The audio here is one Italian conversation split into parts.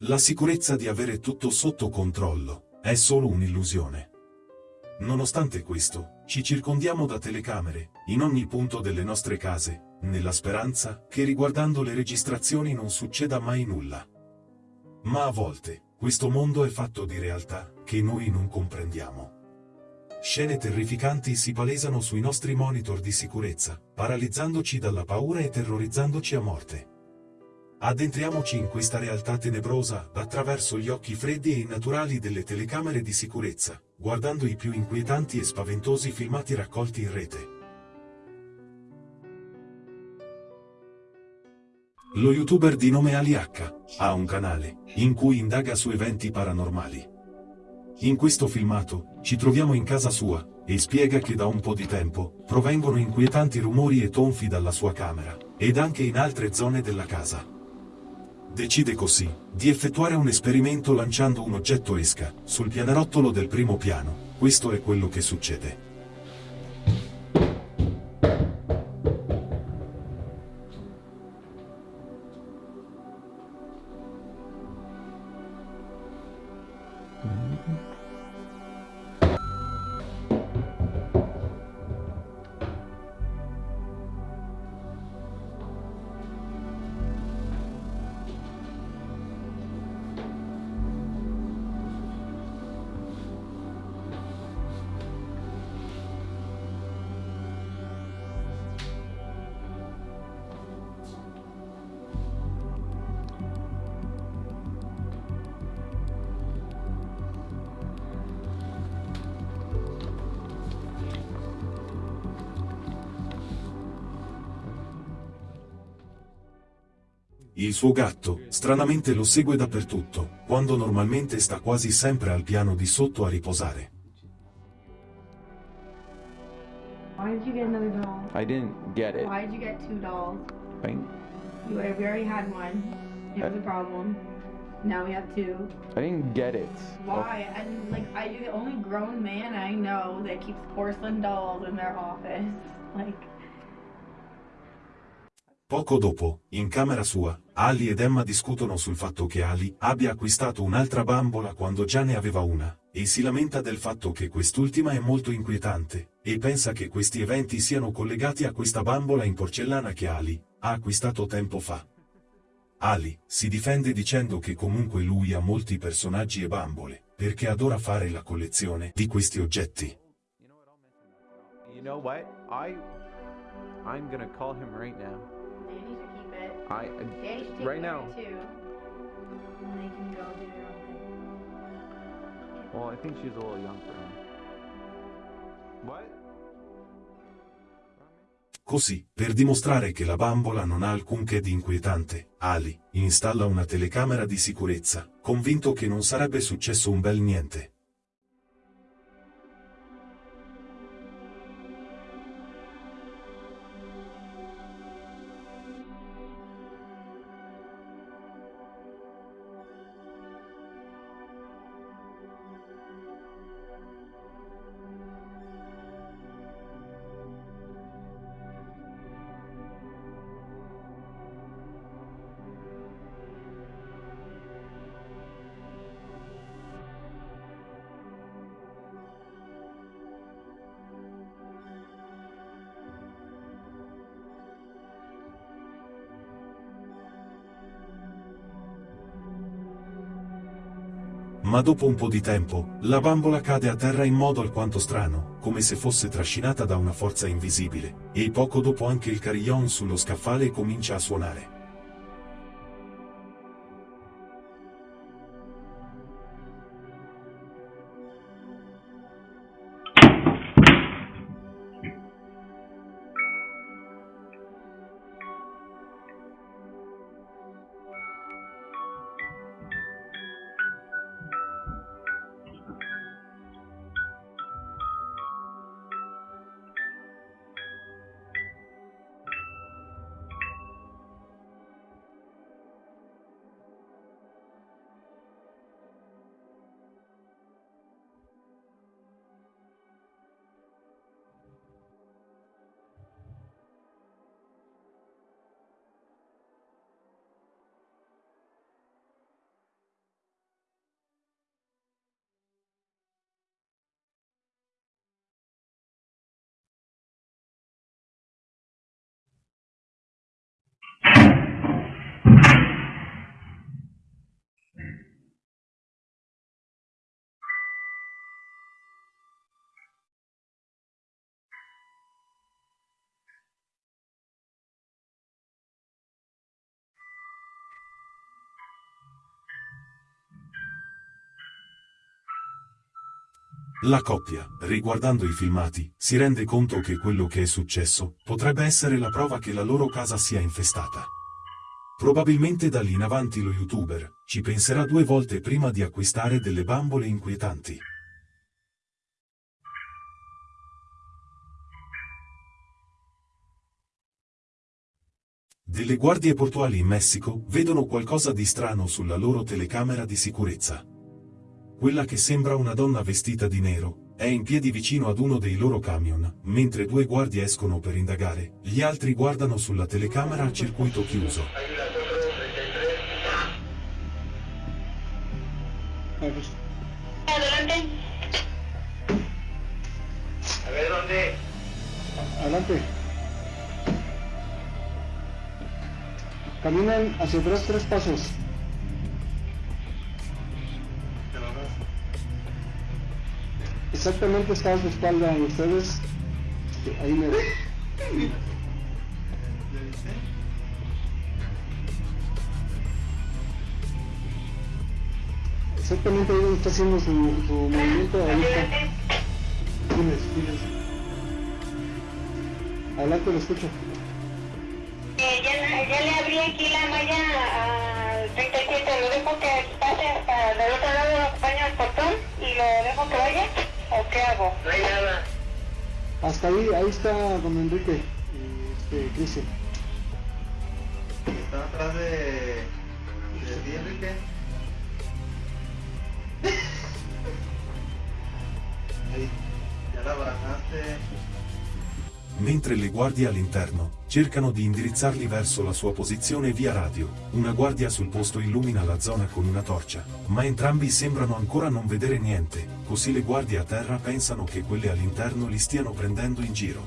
La sicurezza di avere tutto sotto controllo è solo un'illusione. Nonostante questo, ci circondiamo da telecamere, in ogni punto delle nostre case, nella speranza che riguardando le registrazioni non succeda mai nulla. Ma a volte, questo mondo è fatto di realtà che noi non comprendiamo. Scene terrificanti si palesano sui nostri monitor di sicurezza, paralizzandoci dalla paura e terrorizzandoci a morte. Addentriamoci in questa realtà tenebrosa attraverso gli occhi freddi e innaturali delle telecamere di sicurezza, guardando i più inquietanti e spaventosi filmati raccolti in rete. Lo youtuber di nome Ali H ha un canale in cui indaga su eventi paranormali. In questo filmato ci troviamo in casa sua e spiega che da un po' di tempo provengono inquietanti rumori e tonfi dalla sua camera ed anche in altre zone della casa. Decide così di effettuare un esperimento lanciando un oggetto esca sul pianerottolo del primo piano. Questo è quello che succede. Il suo gatto, stranamente lo segue dappertutto, quando normalmente sta quasi sempre al piano di sotto a riposare. Why did you get another doll? I didn't get it. Why did you get two dolls? I, You we already had one. It was a problem. Now we have two. I didn't get it. Why? And like, I you're the only grown man I know that keeps porcelain dolls in their office. Like, Poco dopo, in camera sua, Ali ed Emma discutono sul fatto che Ali abbia acquistato un'altra bambola quando già ne aveva una, e si lamenta del fatto che quest'ultima è molto inquietante, e pensa che questi eventi siano collegati a questa bambola in porcellana che Ali ha acquistato tempo fa. Ali si difende dicendo che comunque lui ha molti personaggi e bambole, perché adora fare la collezione di questi oggetti. You know what? I I'm gonna call him right now. I take right now. Well, I think she's a little young for him. What? Così, per dimostrare che la bambola non ha alcunché di inquietante, Ali installa una telecamera di sicurezza, convinto che non sarebbe successo un bel niente. Ma dopo un po' di tempo, la bambola cade a terra in modo alquanto strano, come se fosse trascinata da una forza invisibile, e poco dopo anche il carillon sullo scaffale comincia a suonare. La coppia, riguardando i filmati, si rende conto che quello che è successo potrebbe essere la prova che la loro casa sia infestata. Probabilmente da lì in avanti lo youtuber ci penserà due volte prima di acquistare delle bambole inquietanti. Delle guardie portuali in Messico vedono qualcosa di strano sulla loro telecamera di sicurezza. Quella che sembra una donna vestita di nero è in piedi vicino ad uno dei loro camion, mentre due guardie escono per indagare, gli altri guardano sulla telecamera a circuito chiuso. Adelante. Caminan hacia atrás tres pasos. Exactamente está a su espalda y ustedes ahí me Exactamente ahí está haciendo su, su movimiento ahorita. Adelante. Diles. Adelante, lo escucho. Eh, ya, le abrí aquí la malla al 37. Lo dejo que pase para del otro lado, lo acompaño al portón y lo dejo que vaya. ¿O qué hago? No hay nada. Hasta ahí, ahí está don Enrique y este, Cristian. Está atrás de. de ti, Enrique. Ahí. Ya la abrazaste. Mentre le guardie all'interno cercano di indirizzarli verso la sua posizione via radio, una guardia sul posto illumina la zona con una torcia, ma entrambi sembrano ancora non vedere niente, così le guardie a terra pensano che quelle all'interno li stiano prendendo in giro.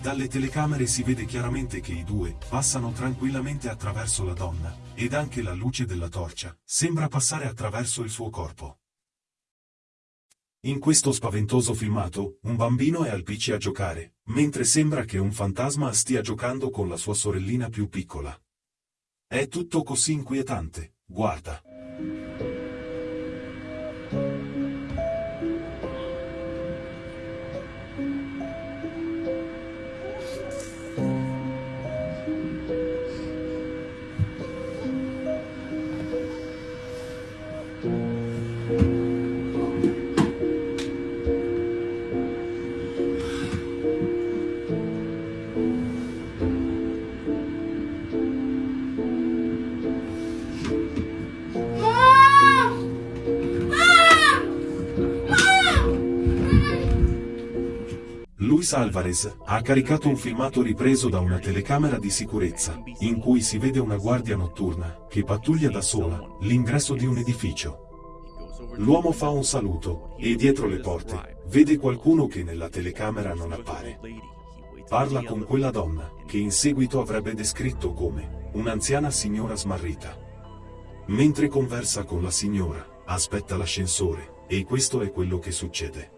Dalle telecamere si vede chiaramente che i due passano tranquillamente attraverso la donna, ed anche la luce della torcia sembra passare attraverso il suo corpo. In questo spaventoso filmato, un bambino è al PC a giocare, mentre sembra che un fantasma stia giocando con la sua sorellina più piccola. È tutto così inquietante, guarda. Luis Alvarez ha caricato un filmato ripreso da una telecamera di sicurezza, in cui si vede una guardia notturna che pattuglia da sola l'ingresso di un edificio. L'uomo fa un saluto e dietro le porte vede qualcuno che nella telecamera non appare. Parla con quella donna, che in seguito avrebbe descritto come un'anziana signora smarrita. Mentre conversa con la signora, aspetta l'ascensore, e questo è quello che succede.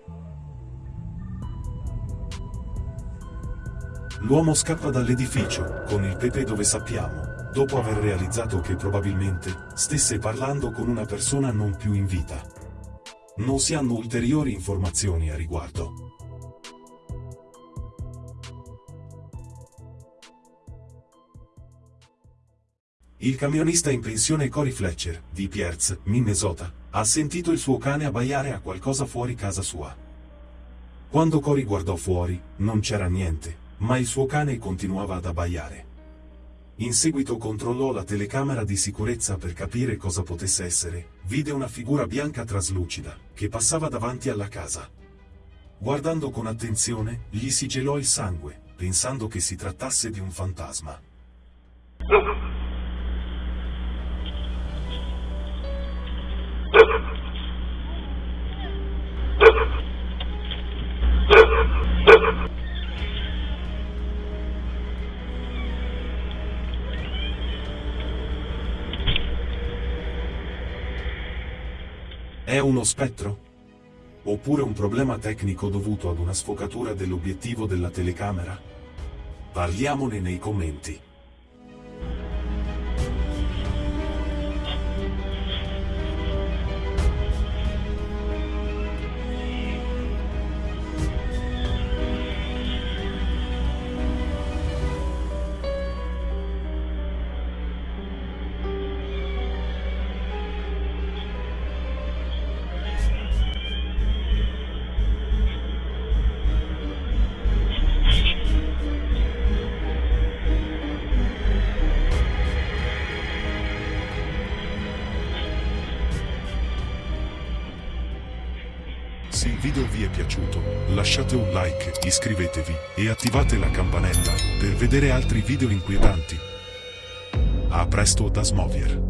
L'uomo scappa dall'edificio, con il pepe dove sappiamo, dopo aver realizzato che probabilmente stesse parlando con una persona non più in vita. Non si hanno ulteriori informazioni a riguardo. Il camionista in pensione Cory Fletcher, di Pierce, Minnesota, ha sentito il suo cane abbaiare a qualcosa fuori casa sua. Quando Cory guardò fuori, non c'era niente, ma il suo cane continuava ad abbaiare. In seguito controllò la telecamera di sicurezza per capire cosa potesse essere, vide una figura bianca traslucida, che passava davanti alla casa. Guardando con attenzione, gli si gelò il sangue, pensando che si trattasse di un fantasma. È uno spettro? Oppure un problema tecnico dovuto ad una sfocatura dell'obiettivo della telecamera? Parliamone nei commenti. Se il video vi è piaciuto, lasciate un like, iscrivetevi e attivate la campanella per vedere altri video inquietanti. A presto da Smovier.